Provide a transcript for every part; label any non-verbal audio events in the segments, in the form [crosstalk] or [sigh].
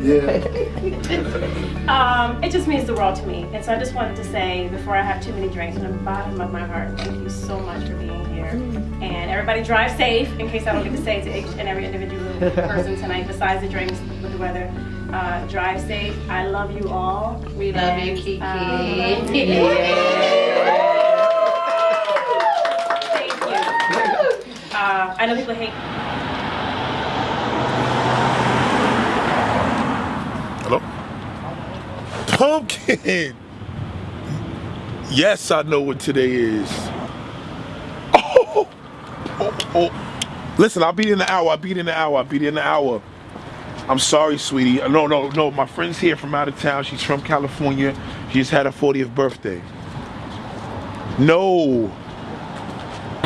[laughs] it just means the world to me. And so I just wanted to say, before I have too many drinks, from the bottom of my heart, thank you so much for being here. And everybody drive safe, in case I don't get to say to each and every individual [laughs] person tonight, besides the drinks with the weather. Uh, drive safe. I love you all. We love you, Kiki. um, Thank you. Uh, I know people hate Pumpkin! Yes, I know what today is. Oh, oh, oh. Listen, I'll be in the hour. I'll be in the hour. I'll be in the hour. I'm sorry, sweetie. No, no, no. My friend's here from out of town. She's from California. She just had her 40th birthday. No.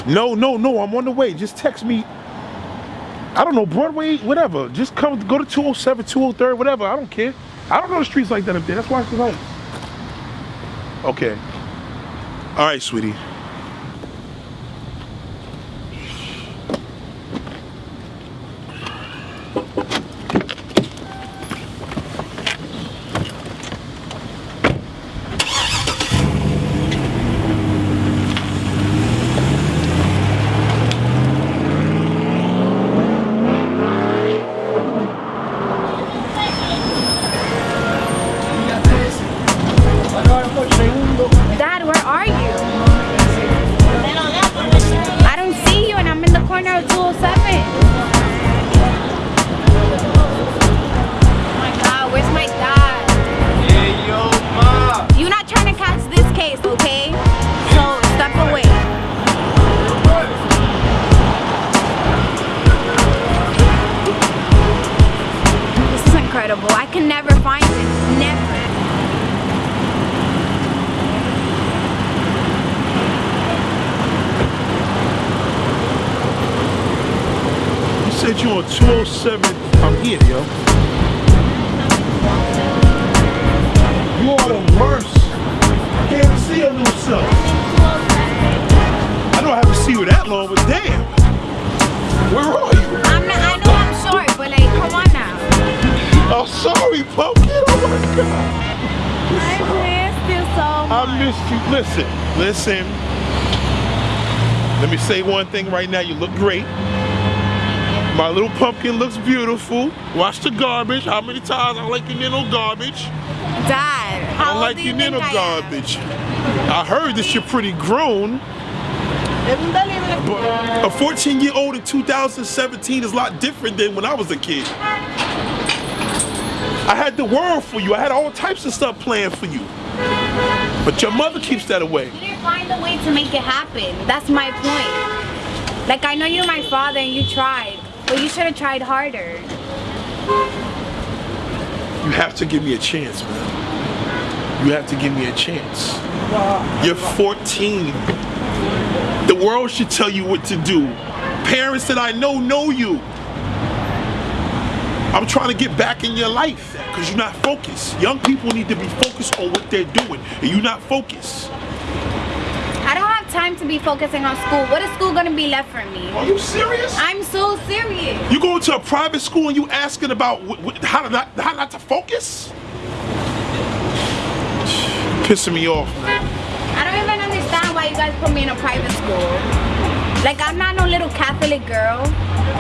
No, no, no. I'm on the way. Just text me. I don't know, Broadway, whatever. Just come, go to 207, 203, whatever. I don't care. I don't know the streets like that up there. That's said home. Okay. All right, sweetie. I. Listen, listen. Let me say one thing right now. You look great. My little pumpkin looks beautiful. Watch the garbage. How many times I like your nino garbage? Dad, I how don't like do your you think nino I am? garbage. I heard that you're pretty grown. But a 14 year old in 2017 is a lot different than when I was a kid. I had the world for you. I had all types of stuff planned for you. But your mother keeps that away. You didn't find a way to make it happen. That's my point. Like, I know you're my father and you tried, but you should have tried harder. You have to give me a chance, man. You have to give me a chance. You're 14. The world should tell you what to do. Parents that I know know you. I'm trying to get back in your life because you're not focused. Young people need to be focused on what they're doing, and you're not focused. I don't have time to be focusing on school. What is school gonna be left for me? Are you serious? I'm so serious. You going to a private school and you asking about how to not how not to focus? Pissing me off, man. I don't even understand why you guys put me in a private school. Like, I'm not no little Catholic girl.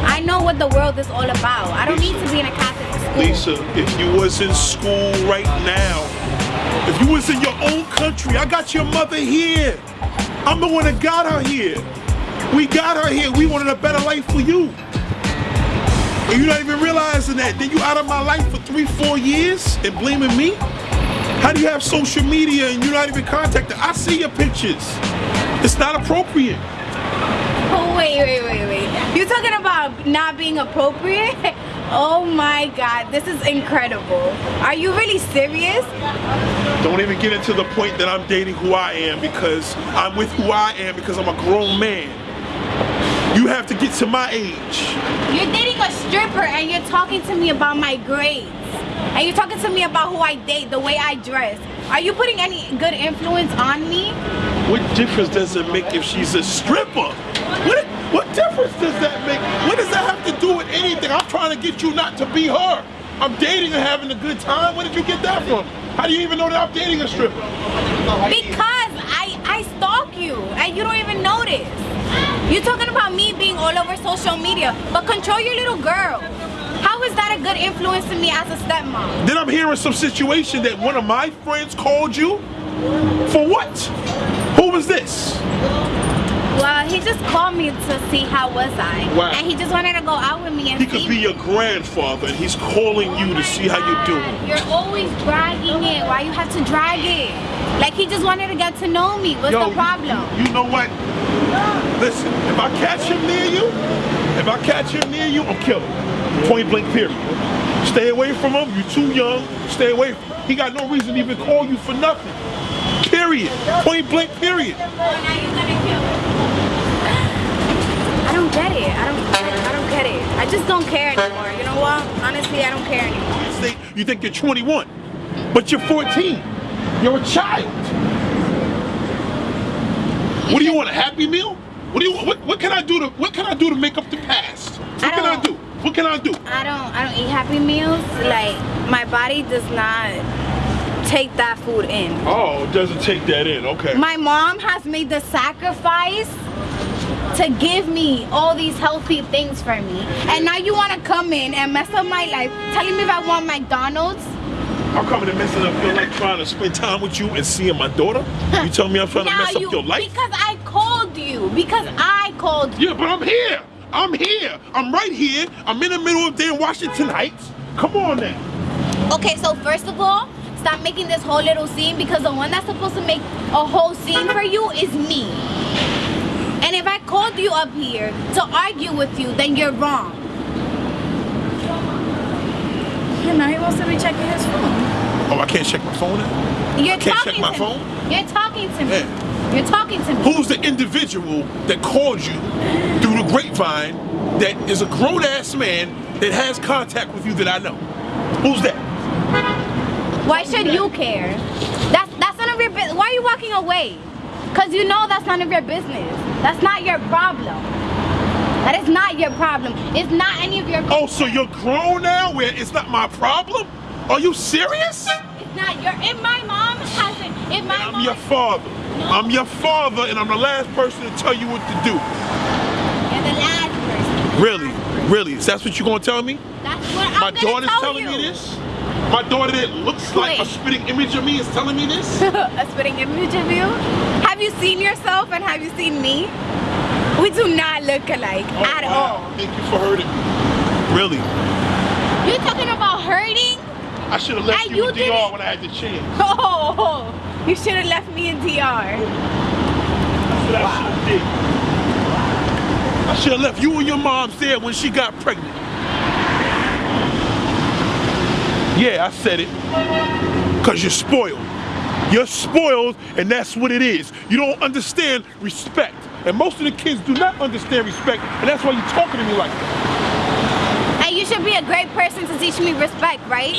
I know what the world is all about. I don't need to be in a Catholic school. Lisa, if you was in school right now, if you was in your own country, I got your mother here. I'm the one that got her here. We got her here. We wanted a better life for you. And you're not even realizing that. Then you out of my life for three, four years and blaming me? How do you have social media and you're not even contacted? I see your pictures. It's not appropriate. Oh, wait, wait, wait. You're talking about not being appropriate? [laughs] Oh my god, this is incredible. Are you really serious? Don't even get into the point that I'm dating who I am because I'm with who I am because I'm a grown man. You have to get to my age. You're dating a stripper and you're talking to me about my grades. And you're talking to me about who I date, the way I dress. Are you putting any good influence on me? What difference does it make if she's a stripper? What, difference does that make? What does that have to do with anything? I'm trying to get you not to be her. I'm dating and having a good time. Where did you get that from? How do you even know that I'm dating a stripper? Because I I stalk you and you don't even notice. You're talking about me being all over social media, but control your little girl. How is that a good influence to me as a stepmom? Then I'm hearing some situation that one of my friends called you. For what? Who was this? Well, he just called me to see how was I, Wow. and he just wanted to go out with me and He could be me. your grandfather and he's calling you to see how you're doing. You're always dragging it. Why you have to drag it? Like he just wanted to get to know me. What's Yo, the problem? You, you know what? Listen, if I catch him near you, if I catch him near you, I'm killing him. Point blank period. Stay away from him. You're too young. Stay away from him. He got no reason to even call you for nothing. Period. Point blank period. Oh, Now you're gonna kill me. I don't get it. I don't. I don't get it. I just don't care anymore. You know what? Honestly, I don't care anymore. You think you're 21, but you're 14. You're a child. What do you want? A happy meal? What do you what, what can I do to what can I do to make up the past? What I can I do? What can I do? I don't. I don't eat Happy Meals. Like my body does not take that food in. Oh, it doesn't take that in. Okay. My mom has made the sacrifice to give me all these healthy things for me. And now you want to come in and mess up my life, telling me if I want McDonald's? I'm coming and messing up your life trying to spend time with you and seeing my daughter? You tell me I'm trying to mess you, up your life? Because I called you. Because I called you. Yeah, but I'm here. I'm here. I'm right here. I'm in the middle of damn Washington Heights. Come on now. Okay, so first of all, stop making this whole little scene because the one that's supposed to make a whole scene for you is me. And if I called you up here to argue with you, then you're wrong. Yeah, now he wants to be checking his phone. Oh, I can't check my phone now? You're can't talking check my to phone? me. You're talking to me. Yeah. You're talking to me. Who's the individual that called you through the grapevine that is a grown ass man that has contact with you that I know? Who's that? Why should you care? That's that's none of your business. Why are you walking away? Cause you know that's none of your business. That's not your problem. That is not your problem. It's not any of your. Oh, so you're grown now where it's not my problem? Are you serious? It's not your. If my mom hasn't. If my I'm mom. your father. I'm your father, and I'm the last person to tell you what to do. You're the last person. Really? Really? Is that what you're gonna tell me? That's what My I'm gonna daughter's tell telling you. me this? My daughter that looks like a Wait. spitting image of me is telling me this? [laughs] a spitting image of you? Have you seen yourself and have you seen me? We do not look alike Oh, at wow. all. Thank you for hurting me. Really? You're talking about hurting? I should have left And you, you in DR didn't- when I had the chance. [laughs] Oh, you should have left me in DR. That's what I should have did. I should have left you and your mom there when she got pregnant. Yeah, I said it. Cause you're spoiled. You're spoiled, and that's what it is. You don't understand respect. And most of the kids do not understand respect, and that's why you're talking to me like that. And you should be a great person to teach me respect, right?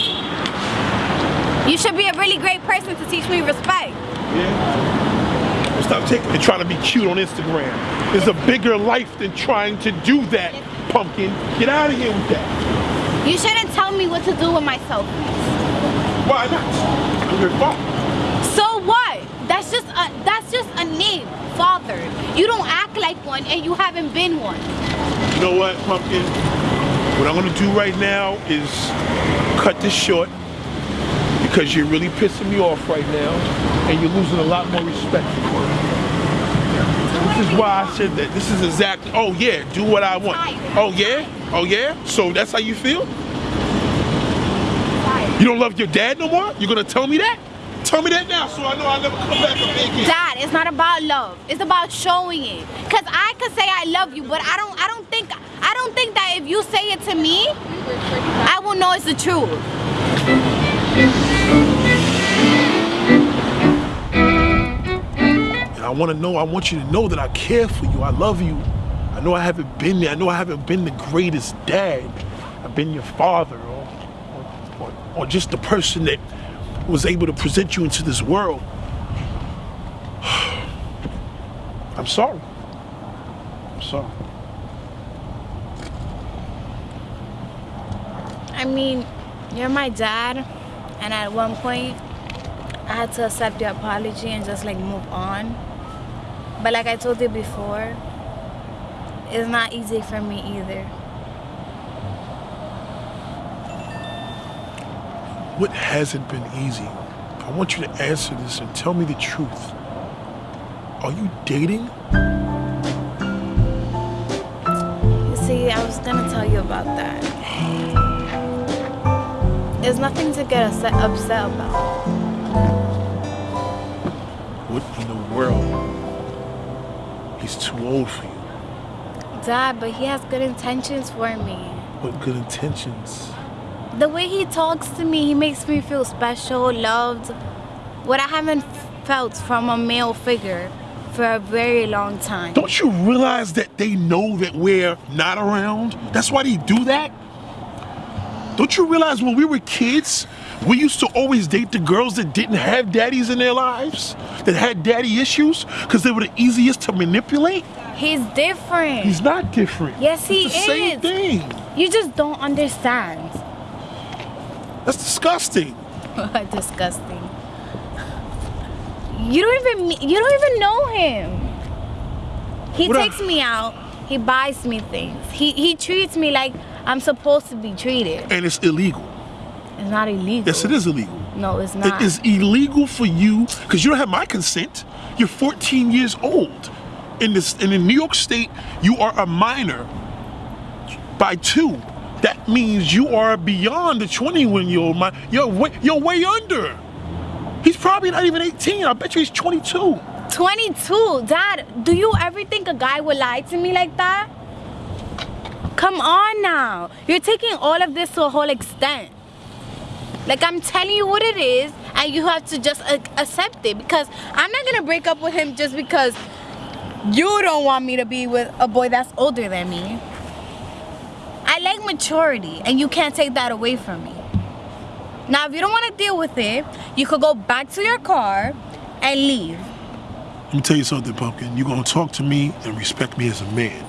You should be a really great person to teach me respect. Yeah. Stop taking and trying to be cute on Instagram. There's a bigger life than trying to do that, pumpkin. Get out of here with that. You shouldn't tell me what to do with myself. Why not? I'm your father. So what? That's just a that's just a name, father. You don't act like one and you haven't been one. You know what, Pumpkin? What I'm gonna do right now is cut this short because you're really pissing me off right now and you're losing a lot more respect for me. This is why I said that. This is exactly, oh yeah, do what I want. Oh yeah? Oh yeah? So that's how you feel? You don't love your dad no more? You're gonna tell me that? Tell me that now so I know I'll never come back up there again. Dad, it's not about love. It's about showing it. Cause I could say I love you, but I don't I don't think I don't think that if you say it to me, I will know it's the truth. And I want to know, I want you to know that I care for you. I love you. I know I haven't been there. I know I haven't been the greatest dad. I've been your father or, or, or, just the person that was able to present you into this world. [sighs] I'm sorry. I'm sorry. I mean, you're my dad, and at one point, I had to accept your apology and just like move on. But like I told you before, it's not easy for me either. What hasn't been easy? I want you to answer this and tell me the truth. Are you dating? You see, I was gonna tell you about that. There's nothing to get upset, upset about. What in the world? He's too old for you. Dad, but he has good intentions for me. What good intentions? The way he talks to me, he makes me feel special, loved. What I haven't felt from a male figure for a very long time. Don't you realize that they know that we're not around? That's why they do that? Don't you realize when we were kids, we used to always date the girls that didn't have daddies in their lives? That had daddy issues? Because they were the easiest to manipulate? He's different. He's not different. Yes, he it's the same thing. You just don't understand. That's disgusting. [laughs] Disgusting. You don't even you don't even know him. He What I- takes me out. He buys me things. He he treats me like I'm supposed to be treated. And it's illegal. It's not illegal. Yes, it is illegal. No, it's not. It is illegal for you because you don't have my consent. You're 14 years old. In this, in New York State, you are a minor by two. That means you are beyond the 21 year old. mind. You're way, you're way under. He's probably not even 18. I bet you he's 22. 22. Dad, do you ever think a guy would lie to me like that? Come on now. You're taking all of this to a whole extent. Like I'm telling you what it is and you have to just accept it because I'm not going to break up with him just because you don't want me to be with a boy that's older than me. I like maturity and you can't take that away from me. Now, if you don't want to deal with it, you could go back to your car and leave. Let me tell you something, Pumpkin. You're gonna talk to me and respect me as a man.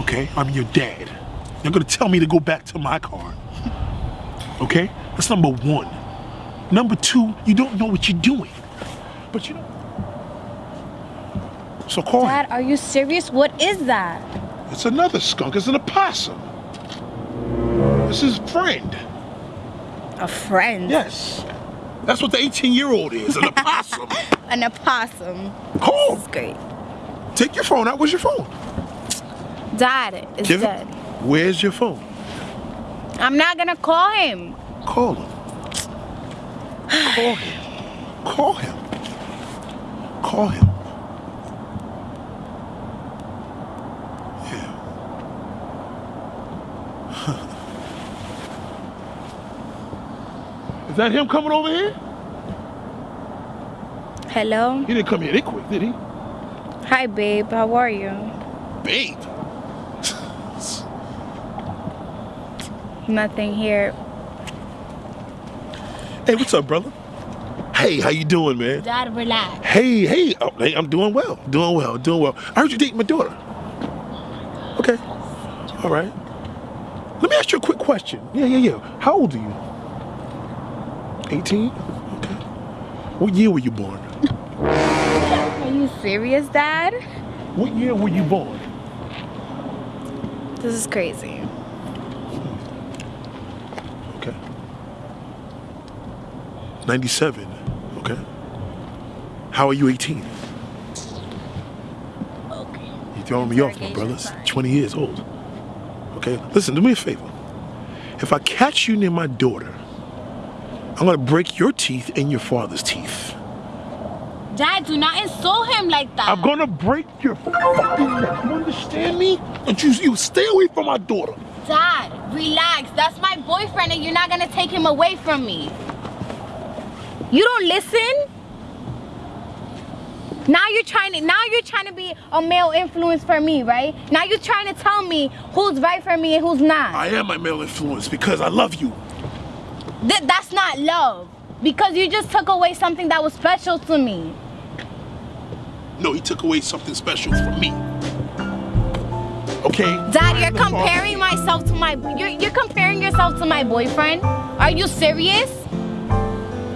Okay? I'm your dad. You're gonna tell me to go back to my car. Okay? That's number one. Number two, you don't know what you're doing. But you know. So call him. Dad, are you serious? What is that? It's another skunk. It's an opossum. It's his friend. A friend. Yes. That's what the 18 year old is an [laughs] opossum. An opossum. Call. Great. Take your phone out. Where's your phone? Dad is Give it. dead. Where's your phone? I'm not gonna call him. Call him. Call him. Call him. Call him. Is that him coming over here? Hello? He didn't come here that quick, did he? Hi, babe. How are you? Babe. Nothing here. Hey, what's up, brother? Hey, how you doing, man? Dad, relax. Hey, hey, oh, hey, I'm doing well, doing well, doing well. I heard you dating my daughter. Okay, all right. Let me ask you a quick question. Yeah, yeah, yeah. How old are you? 18? Okay. What year were you born? Are you serious, Dad? What year were you born? This is crazy. Okay. 97. Okay. How are you 18? Okay. You're throwing me off, my brother. It's 20 years old. Okay? Listen, do me a favor. If I catch you near my daughter, I'm gonna break your teeth and your father's teeth. Dad, do not insult him like that. I'm gonna break your fucking neck. You understand me? Don't you, you stay away from my daughter. Dad, relax. That's my boyfriend and you're not gonna take him away from me. You don't listen? Now you're trying to now you're trying to be a male influence for me, right? Now you're trying to tell me who's right for me and who's not. I am my male influence because I love you. Th- that's not love. Because you just took away something that was special to me. No, he took away something special from me. Okay? Dad, you're father. comparing myself to my you're you're comparing yourself to my boyfriend? Are you serious?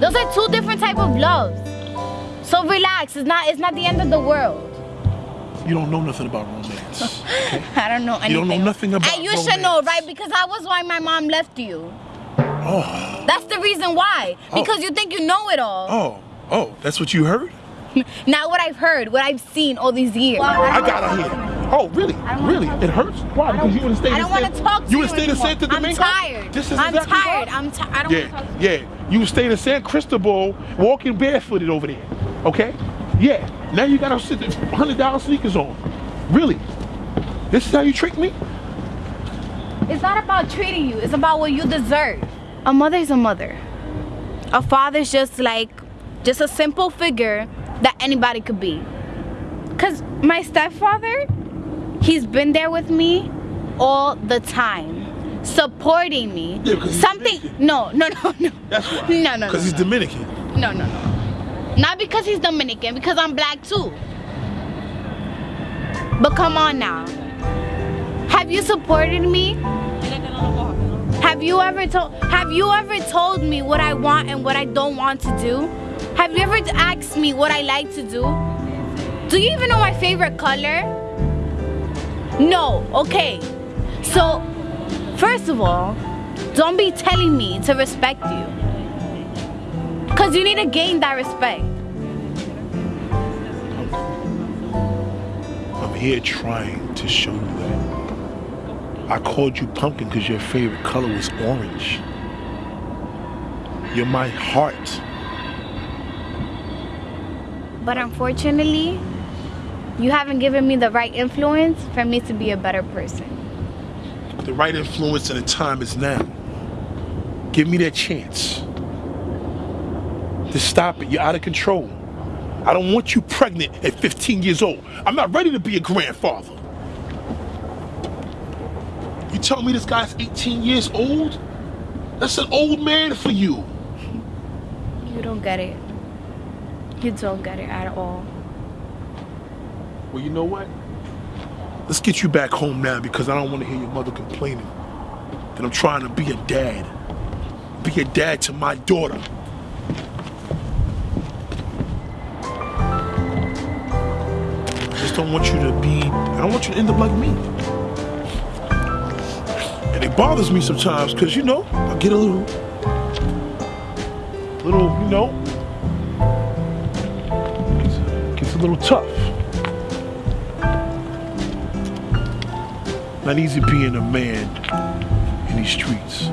Those are two different type of loves. So relax. It's not. It's not the end of the world. You don't know nothing about romance. [laughs] I don't know anything. You don't know nothing about And you should know, right? Because that was why my mom left you. Oh, That's the reason why. Oh. Because you think you know it all. oh, oh, that's what you heard? [laughs] Not what I've heard, what I've seen all these years. I got her here. Oh, really? Really? It hurts? Why? Because you would have stayed I in don't want to talk to You you would have stayed in. Santo I'm Domingo? tired. This is I'm exactly tired. why. I'm tired. I don't want to Yeah, talk to you. yeah. You stayed in San Cristobal walking barefooted over there. Okay? Yeah. Now you got to sit hundred dollar sneakers on. Really? This is how you trick me? It's not about treating you. It's about what you deserve. A mother is a mother. A father is just like, just a simple figure that anybody could be. Cause my stepfather, he's been there with me all the time, supporting me. Yeah, 'cause he's Something. Dominican. No, no, no, no. That's why. [laughs] No, no, no. Because he's no. Dominican. No, no, no. Not because he's Dominican, because I'm black too. But come on now. Have you supported me? Have you ever told have you ever told me what I want and what I don't want to do? Have you ever asked me what I like to do? Do you even know my favorite color? No, okay. So, first of all, don't be telling me to respect you. Cause you need to gain that respect. I'm here trying to show you. I called you pumpkin because your favorite color was orange. You're my heart. But unfortunately, you haven't given me the right influence for me to be a better person. The right influence and the time is now. Give me that chance. To stop it. You're out of control. I don't want you pregnant at 15 years old. I'm not ready to be a grandfather. Tell me this guy's 18 years old? That's an old man for you. You don't get it. You don't get it at all. Well, you know what? Let's get you back home now because I don't want to hear your mother complaining that I'm trying to be a dad. Be a dad to my daughter. I just don't want you to be, I don't want you to end up like me. And it bothers me sometimes because, you know, I get a little, little, you know, gets, gets a little tough. Not easy being a man in these streets.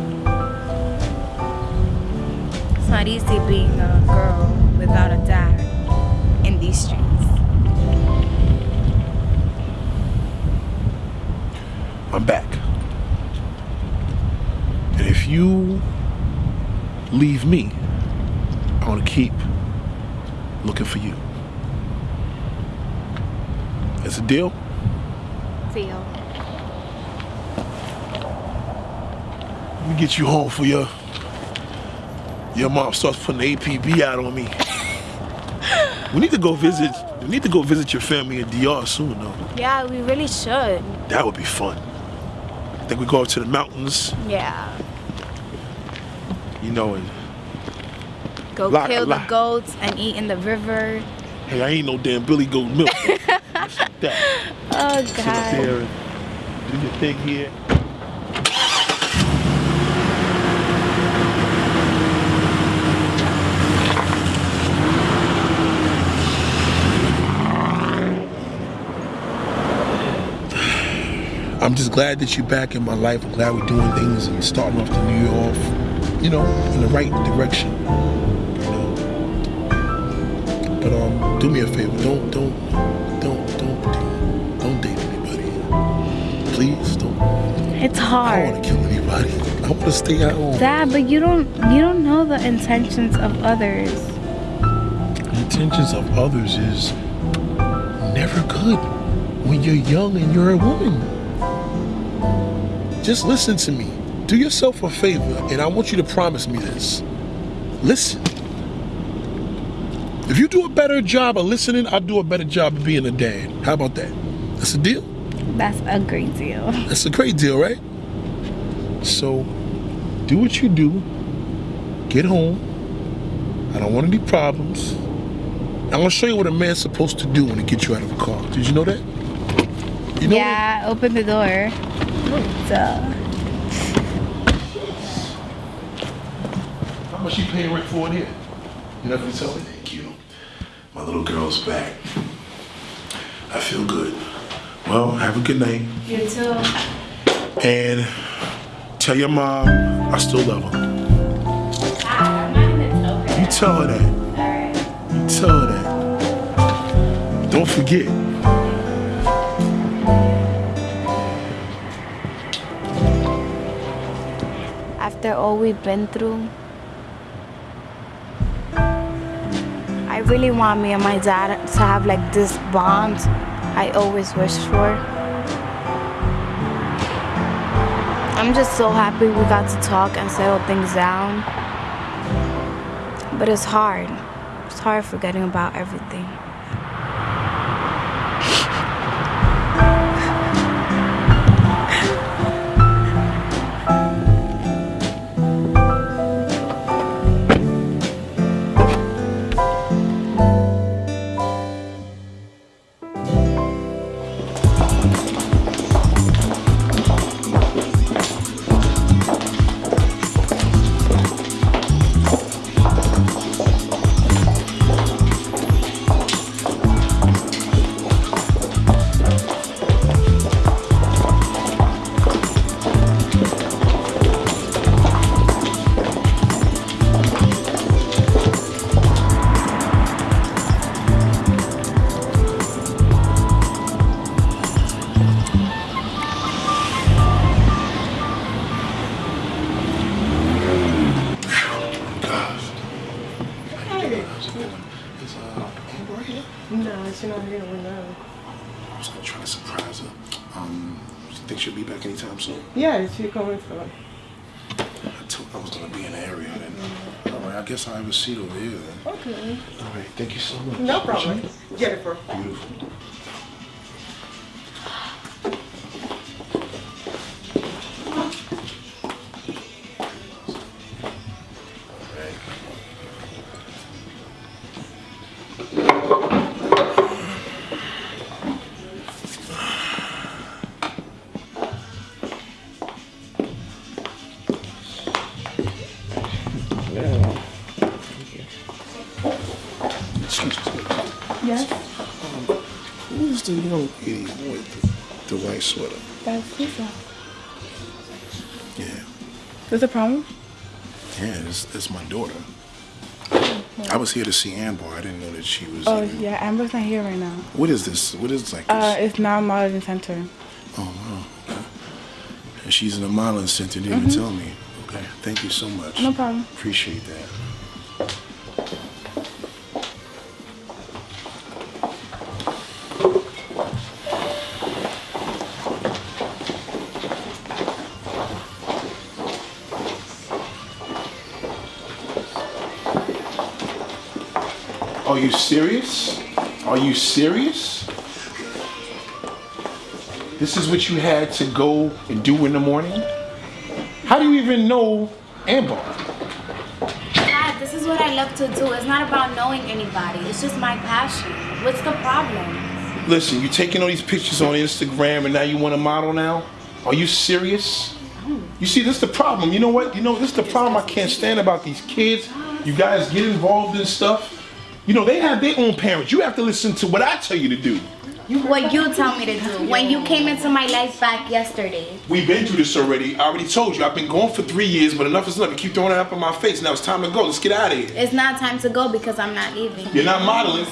It's not easy being a girl without a dad in these streets. I'm back. If you leave me, I want to keep looking for you. That's a deal? Deal. Let me get you home for your your mom starts putting the APB out on me. [laughs] we need to go visit. We need to go visit your family in DR soon, though. Yeah, we really should. That would be fun. I think we go up to the mountains, Yeah. You know, and Go Lot- kill the goats and eat in the river. hey, I ain't no damn Billy Goat milk. Just like that. Oh Sit up God. there and do your thing here. I'm just glad that you're back in my life. I'm glad we're doing things and starting off the new year off, you know, in the right direction. You know. But um, do me a favor. Don't, don't, don't, don't, don't, don't date anybody. Please don't. It's hard. I don't want to kill anybody. I want to stay at home. Dad, but you don't you don't know the intentions of others. The intentions of others is never good when you're young and you're a woman. Just listen to me. Do yourself a favor, and I want you to promise me this. Listen. If you do a better job of listening, I'll do a better job of being a dad. How about that? That's a deal? That's a great deal. [laughs] That's a great deal, right? So, do what you do. Get home. I don't want any problems. I'm gonna show you what a man's supposed to do when he gets you out of a car. Did you know that? You know yeah, open the door. So, How much you paying rent for it here? You never tell me. Thank you. My little girl's back. I feel good. Well, have a good night. You too. And tell your mom I still love her. I'm not even tell her. You tell her that. Alright. You tell her that. Don't forget. after all we've been through, really want me and my dad to have like this bond I always wished for. I'm just so happy we got to talk and settle things down. But it's hard. It's hard forgetting about everything. Yeah, she coming for I told I was gonna be in the area then. All right, I guess I'll have a seat over here then. Okay. All right, thank you so much. No problem. Jennifer. Beautiful. That's Lisa. Yeah. There's a problem? Yeah, it's, it's my daughter. I was here to see Amber. I didn't know that she was. Oh, even- yeah, Amber's not here right now. What is this? What is like this? Uh, it's now modeling center. oh wow. And she's in the modeling center. Didn't even tell me. Okay. Thank you so much. Mm-hmm. No problem. Appreciate that. Are you serious? Are you serious? This is what you had to go and do in the morning? How do you even know Amber? Dad, this is what I love to do. It's not about knowing anybody. It's just my passion. What's the problem? Listen, you're taking all these pictures on Instagram and now you want to model now? Are you serious? You see, this is the problem. You know what? You know, this is the problem I can't stand about these kids. You guys get involved in stuff. You know, they have their own parents. You have to listen to what I tell you to do. What you tell me to do. When you came into my life back yesterday. We've been through this already. I already told you. I've been gone for three years, but enough is enough. You keep throwing it up in my face. Now it's time to go. Let's get out of here. It's not time to go because I'm not leaving. You're not modeling.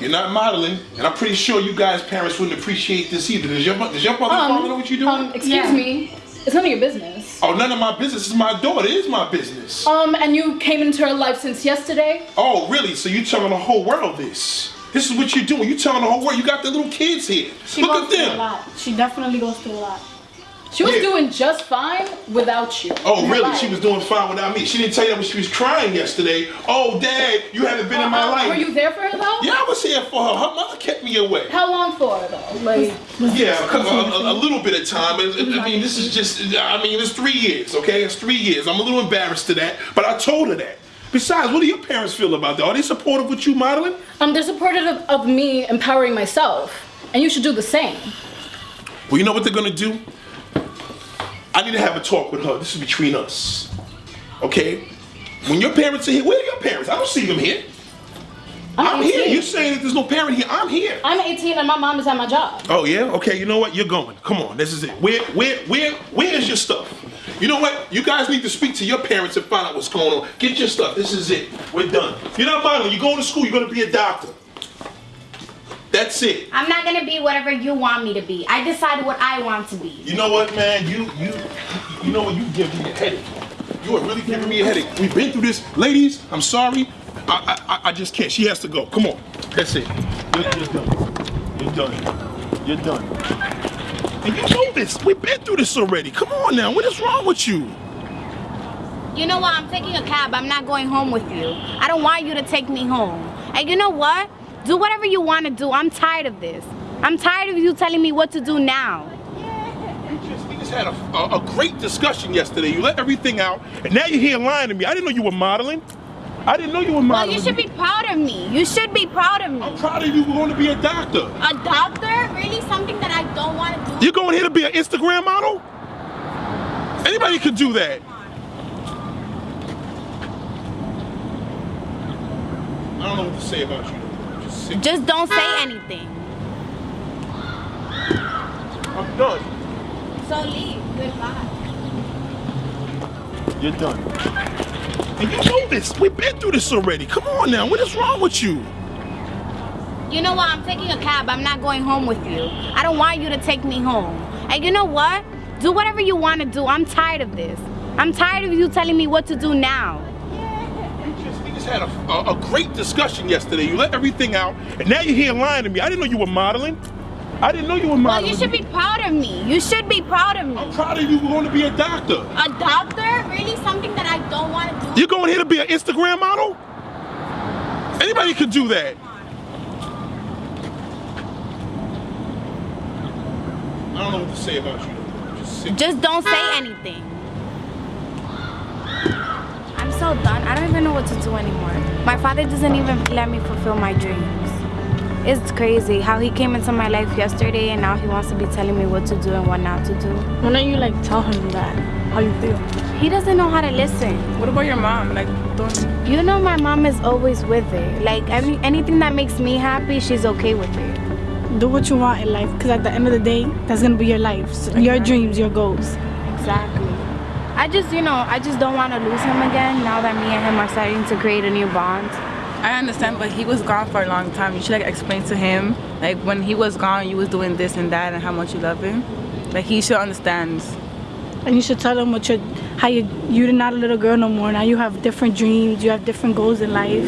You're not modeling, and I'm pretty sure you guys' parents wouldn't appreciate this either. Does your, does your mother father know what you're doing? Um, excuse me. It's none of your business. Oh, none of my business. It's my daughter. It is my business. Um, and you came into her life since yesterday? Oh, really? So you telling the whole world this? This is what you're doing. You telling the whole world. You got the little kids here. She Look goes at through a lot. She definitely goes through a lot. She was Yeah. doing just fine without you. Oh, really? life. She was doing fine without me. She didn't tell you that when she was crying yesterday. Oh, Dad, you haven't been in my Uh, life. Were you there for her though? Yeah, I was here for her. Her mother kept me away. How long for though? Like, Yeah, a, a, a- a little bit of time. I I mean, this is just, I mean, it's three years, okay? It's three years. I'm a little embarrassed to that, but I told her that. Besides, what do your parents feel about that? Are they supportive with you modeling? Um, they're supportive of, of me empowering myself, and you should do the same. Well, you know what they're gonna do? I need to have a talk with her. This is between us. Okay? When your parents are here, where are your parents? I don't see them here. I'm, here. 18. You're saying that there's no parent here. I'm here. I'm 18 and my mom is at my job. Oh yeah? Okay, you know what? You're going. Come on, this is it. Where where where where is your stuff? You know what? You guys need to speak to your parents and find out what's going on. Get your stuff. This is it. We're done. You're not modeling. You're going to school. You're gonna be a doctor. That's it. I'm not gonna be whatever you want me to be. I decide what I want to be. You know what, man? You you you know what? You give me a headache. You are really giving me a headache. We've been through this, ladies. I'm sorry. I I, I just can't. She has to go. Come on. That's it. You're, you're done. You're done. You're done. And you know this. We've been through this already. Come on now. What is wrong with you? You know what? I'm taking a cab. I'm not going home with you. I don't want you to take me home. And you know what? Do whatever you want to do. I'm tired of this. I'm tired of you telling me what to do now. We just, we just had a, a, a great discussion yesterday. You let everything out, and now you're here lying to me. I didn't know you were modeling. I didn't know you were modeling. Well, you should be proud of me. You should be proud of me. I'm proud of you. We're going to be a doctor. A doctor? Really? Something that I don't want to do? You're going here to be an Instagram model? Anybody could do that. I don't know what to say about you. Just don't say anything. I'm done. So leave. Goodbye. You're done. And you know this. We've been through this already. Come on now. What is wrong with you? You know what? I'm taking a cab. I'm not going home with you. I don't want you to take me home. And you know what? Do whatever you want to do. I'm tired of this. I'm tired of you telling me what to do now. Had a, a, a great discussion yesterday. You let everything out, and now you're here lying to me. I didn't know you were modeling. I didn't know you were modeling. Well, you should be proud of me. You should be proud of me. I'm proud of you. We're going to be a doctor. A doctor? Really? Something that I don't want to do? You're going here to be an Instagram model? Anybody could do that. I don't know what to say about you. Just. Just don't say anything. So done. I don't even know what to do anymore. My father doesn't even let me fulfill my dreams. It's crazy how he came into my life yesterday and now he wants to be telling me what to do and what not to do. Why don't you like tell him that? How you feel? He doesn't know how to listen. What about your mom? Like, don't You know my mom is always with it. Like any, anything that makes me happy, she's okay with it. do what you want in life because at the end of the day, that's gonna be your life, So your dreams, your goals. Exactly. I just, you know, I just don't want to lose him again now that me and him are starting to create a new bond. I understand, but he was gone for a long time. You should like explain to him, like when he was gone, you was doing this and that, and how much you love him. Like he should understand. And you should tell him what you're, how you, you're not a little girl no more. Now you have different dreams, you have different goals in life.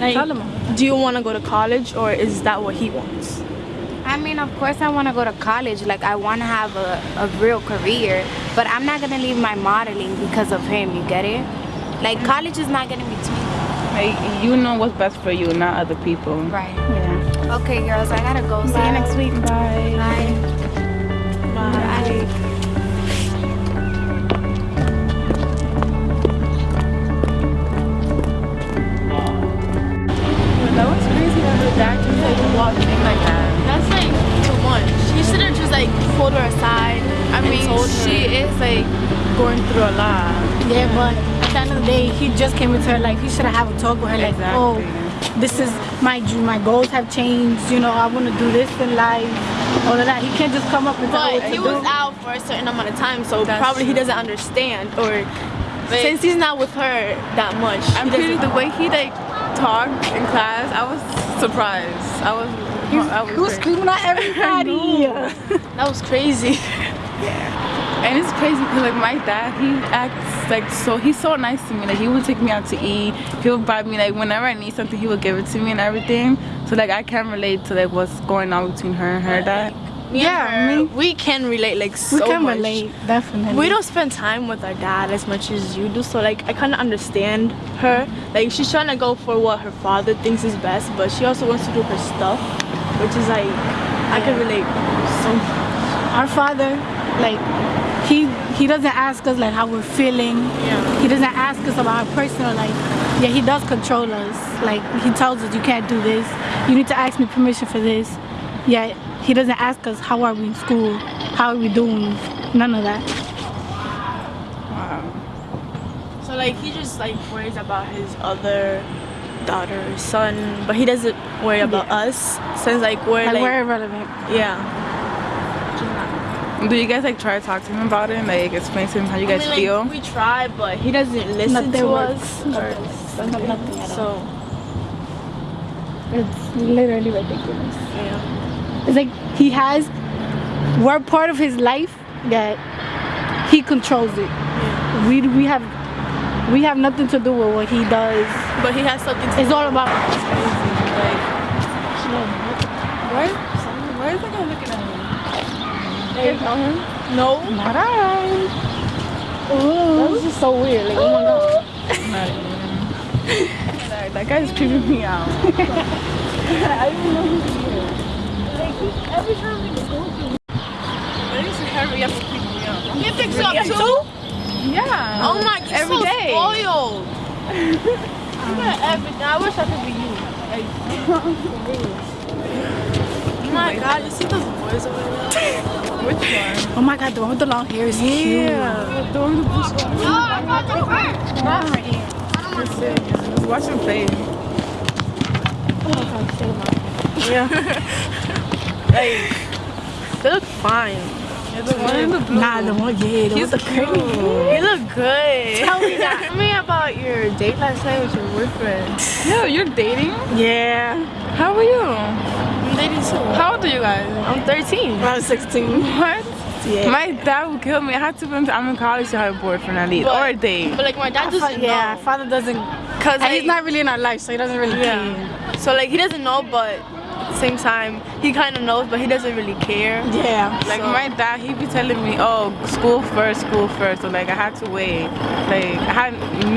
Like, Tell him. do you want to go to college or is that what he wants? I mean, of course, I want to go to college. Like, I want to have a, a real career, but I'm not going to leave my modeling because of him. You get it? Like, mm. college is not going to be between. You know what's best for you, not other people. Right. Yeah. Okay, girls, I got to go. See you next week. Bye. Bye. Bye. That was crazy that dad just like walked in like that. That's like too much. He should have just like pulled her aside. I mean, she is like going through a lot. Yeah, but at the end of the day, he just came into her life. He should have a talk with her, like, oh, this is my dream. My goals have changed. You know, I want to do this in life. All of that. He can't just come up and tell But he was do. out for a certain amount of time, so That's probably he doesn't understand. Or since he's not with her that much, I'm pretty the way he like talked in class. I was surprised. I was. Was He was screaming at [laughs] everybody. that was crazy. Yeah. And it's crazy because like my dad, he acts like so. He's so nice to me. Like he would take me out to eat. He would buy me like whenever I need something, he would give it to me and everything. So like I can relate to like what's going on between her and her dad. Me Yeah, her, me- we can relate like so much. we can much. relate, definitely. We don't spend time with our dad as much as you do, so like I kind of understand her. Like she's trying to go for what her father thinks is best, but she also wants to do her stuff, which is like I can relate so. Our father Like he he doesn't ask us like how we're feeling. Yeah. He doesn't ask us about our personal life. Yeah, he does control us. Like he tells us you can't do this. You need to ask me permission for this. Yeah, he doesn't ask us how are we in school, how are we doing. None of that. Wow. So like he just like worries about his other daughter, son, but he doesn't worry about us since like we're Like, like, we're irrelevant. yeah. Do you guys like try to talk to him about it and like explain to him how you guys I mean, feel? like, we try, but he doesn't listen Nothing to works. us. Nothing, nothing at all. So It's literally ridiculous. yeah. It's like he has, we're part of his life that he controls it. We we have we have nothing to do with what he does. But he has something to It's all about. Like, why? Why is that guy looking at me? You guys know him? No. Not I. That was just so weird. Like, oh my god. [laughs] Like, that guy's creeping me out. [laughs] [laughs] Why does he is. Like, every time we go to him. I need to hurry up and keep me up? He picks Really? up too? Yeah. Oh my god, Every so day. spoiled. You got everything. I wish I could be you. Like, [laughs] oh my god, you see those boys over there? [laughs] Which one? Oh my god, the one with the long hair is cute. Yeah. The one with the blue scarf. Oh, I got the first. Not right here. Just watch him play. Yeah. like, [laughs] they look fine. Yeah, the one in the blue. Nah, the one, yeah, the He's one with the curly. You look good. Tell me that. Tell me about your date last night with your boyfriend. [laughs] Yeah, you're dating? Yeah. How are you? I'm dating too. How old are you guys? I'm 13. I'm 16. [laughs] What? Yeah. My dad would kill me. I had to be I'm in college to have a boyfriend at least. But- or a date. But like my dad doesn't yeah, know. father doesn't. Cause And like, he's not really in our life, so he doesn't really care. Yeah. So like he doesn't know, but at the same time he kind of knows, but he doesn't really care. Yeah. Like So- my dad, he be telling me, "Oh, school first, school first. So like I had to wait. Like I had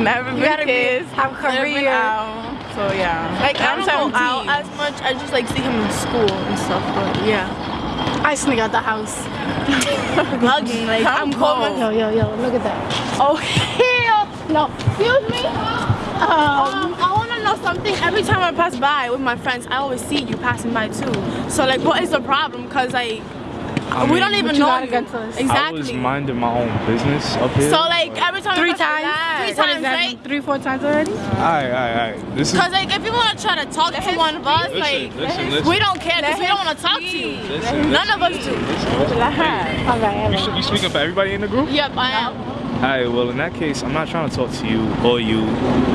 never been gotta be- kids, have never been career. out. So yeah. Like I I'm don't go 17. out as much. I just like see him in school and stuff. But yeah, I sneak out the house. [laughs] hugging. Like Come I'm cold. home. Yo, yo, yo, look at that. Oh hell no! Excuse me. Um, Um, to know something. Every time I pass by with my friends, I always see you passing by too. So like, what is the problem? Cause like I we mean, don't even know got you. against us? I was minding my own business up here. So like every time three I pass times. by, three times, that, right? Three, four times already? Alright, alright, alright. This is Cause like if you want to try to talk to one of us, Listen, like listen, listen. we don't care because we don't want to talk to you. Listen, None of us do. All right, all you, right. you speaking for everybody in the group? Yep, I am. Alright, well in that case, I'm not trying to talk to you or you.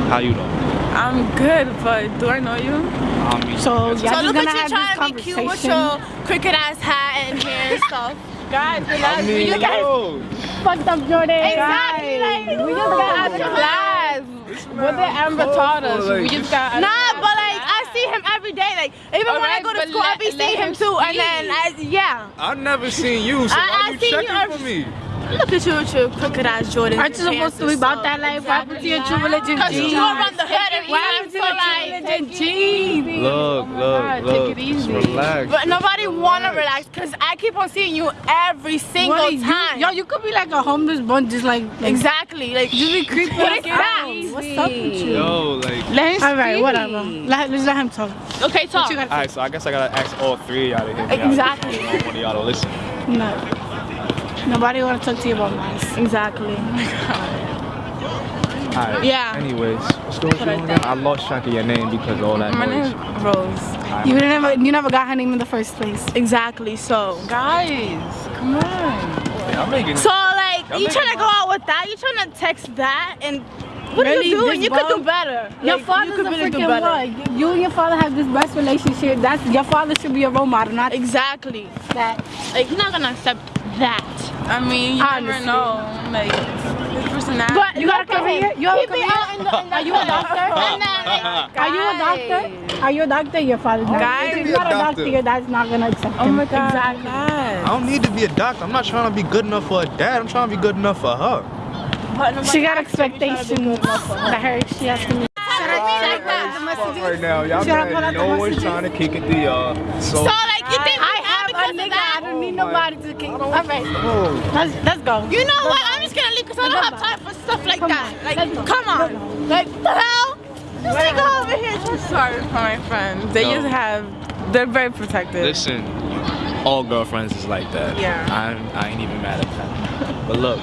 How you doing? I'm good, but do I know you? I mean, So, that's- y'all So just look gonna at you have trying to be cute with your cricket ass hat and hair and stuff. [laughs] Guys, I mean, you guys- yo, Fucked up Jordan. Exactly, like we just got out of class. What did Amber taught us? like, we just got out of Nah, but like I see him every day. Like even when I go to but school, I be seeing him him too. And then. I, yeah, I never seen you, so I- why I you seen you checking for me? Look at you with your crooked ass Jordan. Aren't you supposed to be about that life? What happened to your true religion Cause jeans? you around the hood and What happened to your true like. religion jeans? Look, my look, God, look. take it easy. Relax. But nobody wanna relax because I keep on seeing you every single you- time. Yo, you could be like a homeless bun, just like, like exactly. Like just be creepy. What like is that? What's up with you? Yo, like. Let him All right, whatever. Let, let's let him talk. okay, talk. Alright, so I guess I gotta ask all three of y'all to hear me out. Exactly. One of y'all to listen. No. Nobody want to talk to you about mine. Exactly. [laughs] Alright. Yeah. Anyways, what's going on again? I lost track of your name because of all that My noise. name is Rose. You never, you never got her name in the first place. Exactly. So. Guys, come on. I'm making So like, Y'all trying to go out with that? You trying to text that? And what are you doing? You could do bum? better. Your Like, father's you could a really do freaking better. what? You and your father have this best relationship. That's your father should be a role model, not Exactly. that. Like, you're not gonna accept that. I mean, you Honestly. never know. Like, his personality. But You got a look at career? You have a He be career? out in the- in the Are you a doctor? [laughs] Like, Are you a doctor? Are you a doctor? Your father's not. Guys, if you're not a be a doctor, doctor. your dad's not gonna accept oh him. my god. Exactly. I don't need to be a doctor. I'm not trying to be good enough for a dad. I'm trying to be good enough for her. But nobody She got asked you, you trying to expectations good enough for her. that her she has to meet. Like that. Right now, y'all Should I put mad. No one's trying to kick it to y'all. So, a nigga. I don't need oh nobody to kick. All right. Oh. Let's, let's go. You know what? I'm just gonna leave because I don't have time for stuff like that. Like, come on. Like, what the hell? This nigga over here just Sorry for my friends. They No. just have, they're very protective. Listen, all girlfriends is like that. Yeah. I'm, I ain't even mad at that. But look,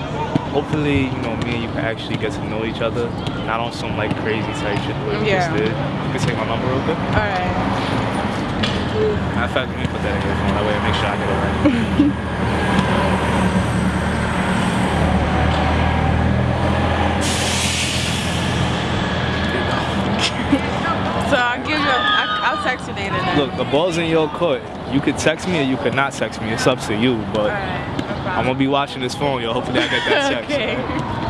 hopefully, you know, me and you can actually get to know each other. Not on some like crazy type shit the way we Yeah. just did. You can take my number real quick. Alright. Matter of fact, let me put that in your phone. That way I make sure I get it right. [laughs] So I'll give you, a, I, I'll text you later then. Look, the ball's in your court. You could text me or you could not text me. It's up to you. But Alright, no. I'm gonna be watching this phone, yo. Hopefully I get that [laughs] text. okay.